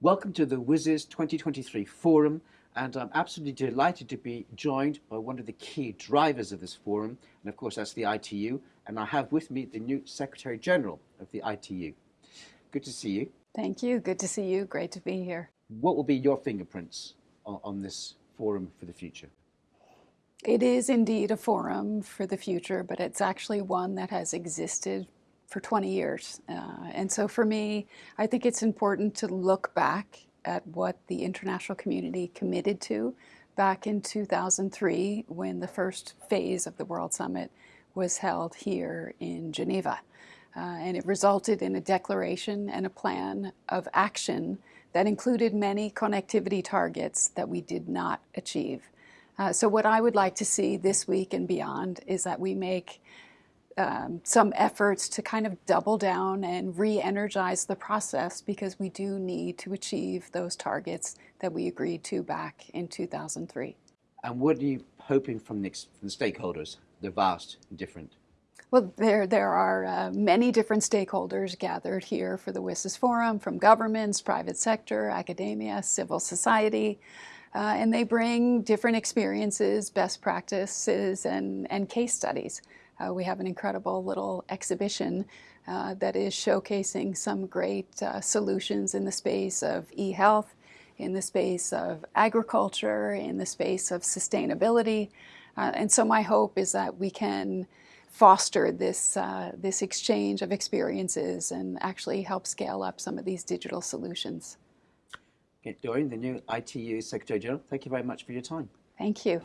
Welcome to the WSIS 2023 Forum, and I'm absolutely delighted to be joined by one of the key drivers of this forum, and of course that's the ITU, and I have with me the new Secretary General of the ITU. Good to see you. Thank you. Good to see you. Great to be here. What will be your fingerprints on, on this forum for the future? It is indeed a forum for the future, but it's actually one that has existed for 20 years. Uh, and so for me, I think it's important to look back at what the international community committed to back in 2003 when the first phase of the World Summit was held here in Geneva. Uh, and it resulted in a declaration and a plan of action that included many connectivity targets that we did not achieve. Uh, so what I would like to see this week and beyond is that we make um, some efforts to kind of double down and re-energize the process because we do need to achieve those targets that we agreed to back in 2003. And what are you hoping from the, from the stakeholders, the vast different? Well, there, there are uh, many different stakeholders gathered here for the WSIS Forum, from governments, private sector, academia, civil society, uh, and they bring different experiences, best practices, and, and case studies. Uh, we have an incredible little exhibition uh, that is showcasing some great uh, solutions in the space of e-health, in the space of agriculture, in the space of sustainability. Uh, and so my hope is that we can foster this, uh, this exchange of experiences and actually help scale up some of these digital solutions. Okay, Doreen, the new ITU Secretary General, thank you very much for your time. Thank you.